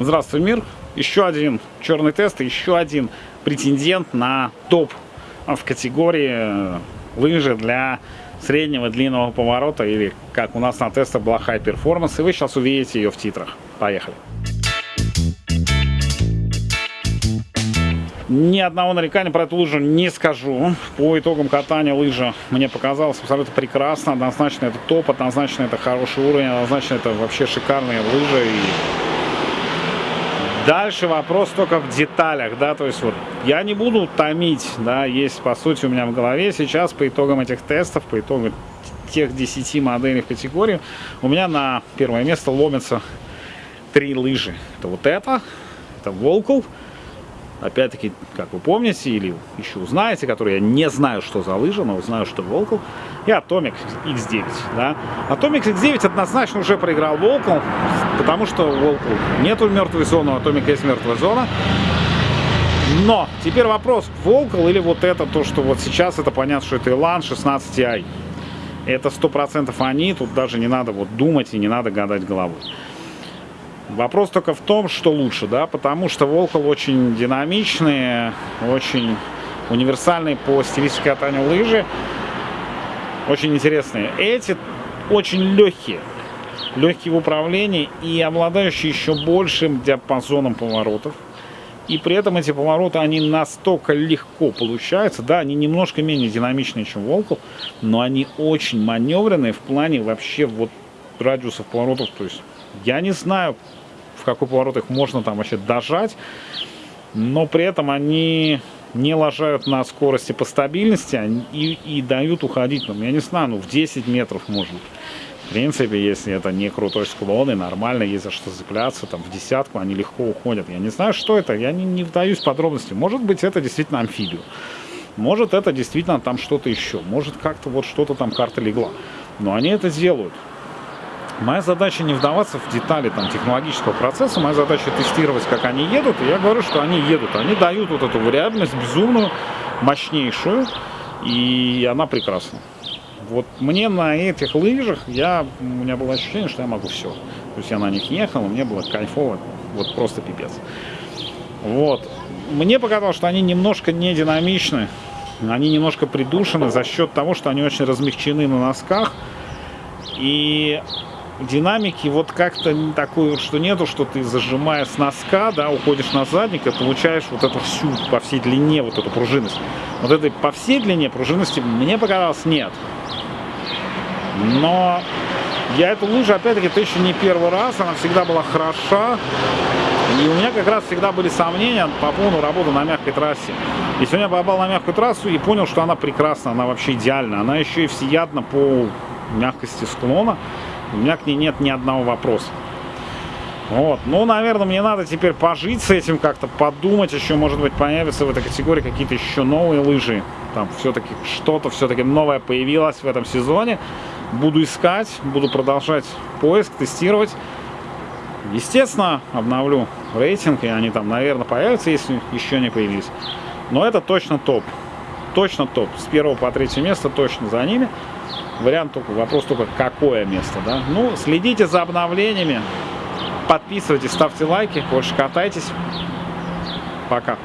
Здравствуй, мир. Еще один черный тест, еще один претендент на топ в категории лыжи для среднего длинного поворота или как у нас на тестах была High Performance. И вы сейчас увидите ее в титрах. Поехали. Ни одного нарекания про эту лыжу не скажу. По итогам катания лыжа мне показалось абсолютно прекрасно. Однозначно это топ, однозначно это хороший уровень, однозначно это вообще шикарные лыжи. И Дальше вопрос только в деталях, да, то есть вот я не буду томить, да, есть по сути у меня в голове сейчас по итогам этих тестов, по итогам тех 10 моделей в категории, у меня на первое место ломятся три лыжи. Это вот это, это Волкл, опять-таки, как вы помните или еще узнаете, который я не знаю, что за лыжа, но знаю, что Волкл, и Atomic X9. Да? Atomic X9 однозначно уже проиграл Волкл, потому что Волкл нету мертвой зоны, у Atomic есть мертвая зона. Но теперь вопрос, Волкл или вот это, то, что вот сейчас, это понятно, что это Elan 16i. Это 100% они, тут даже не надо вот думать и не надо гадать головой. Вопрос только в том, что лучше, да, потому что Волкол очень динамичные, очень универсальные по стилистике катания лыжи, очень интересные. Эти очень легкие, легкие в управлении и обладающие еще большим диапазоном поворотов. И при этом эти повороты, они настолько легко получаются. Да, они немножко менее динамичные, чем Волкол, но они очень маневренные в плане вообще вот радиусов поворотов. То есть я не знаю, в какой поворот их можно там вообще дожать, но при этом они не ложают на скорости по стабильности и, и дают уходить, ну, я не знаю, ну в 10 метров может В принципе, если это не крутой склон и нормально, есть за что цепляться, там в десятку они легко уходят. Я не знаю, что это, я не, не вдаюсь в подробности. Может быть, это действительно амфибию. Может, это действительно там что-то еще. Может, как-то вот что-то там карта легла. Но они это делают. Моя задача не вдаваться в детали там, технологического процесса, моя задача тестировать, как они едут, и я говорю, что они едут. Они дают вот эту вариабельность безумную, мощнейшую, и она прекрасна. Вот мне на этих лыжах, я, у меня было ощущение, что я могу все. То есть я на них ехал, мне было кайфово, вот просто пипец. Вот. Мне показалось, что они немножко не динамичны, они немножко придушены за счет того, что они очень размягчены на носках. И динамики вот как-то такой вот, что нету, что ты зажимая с носка, да, уходишь на задник и получаешь вот эту всю по всей длине вот эту пружинность. Вот этой по всей длине пружинности мне показалось нет. Но я эту лыжу, опять-таки, это еще не первый раз, она всегда была хороша. И у меня как раз всегда были сомнения по поводу работы на мягкой трассе. И сегодня я попал на мягкую трассу и понял, что она прекрасна, она вообще идеальна. Она еще и всеядна по мягкости склона. У меня к ней нет ни одного вопроса. Вот. Ну, наверное, мне надо теперь пожить с этим, как-то подумать. Еще, может быть, появятся в этой категории какие-то еще новые лыжи. Там все-таки что-то все-таки новое появилось в этом сезоне. Буду искать, буду продолжать поиск, тестировать. Естественно, обновлю рейтинг, и они там, наверное, появятся, если еще не появились. Но это точно топ. Точно топ. С первого по третье место точно за ними. Вариант только, вопрос только, какое место, да. Ну, следите за обновлениями, подписывайтесь, ставьте лайки, больше катайтесь. Пока.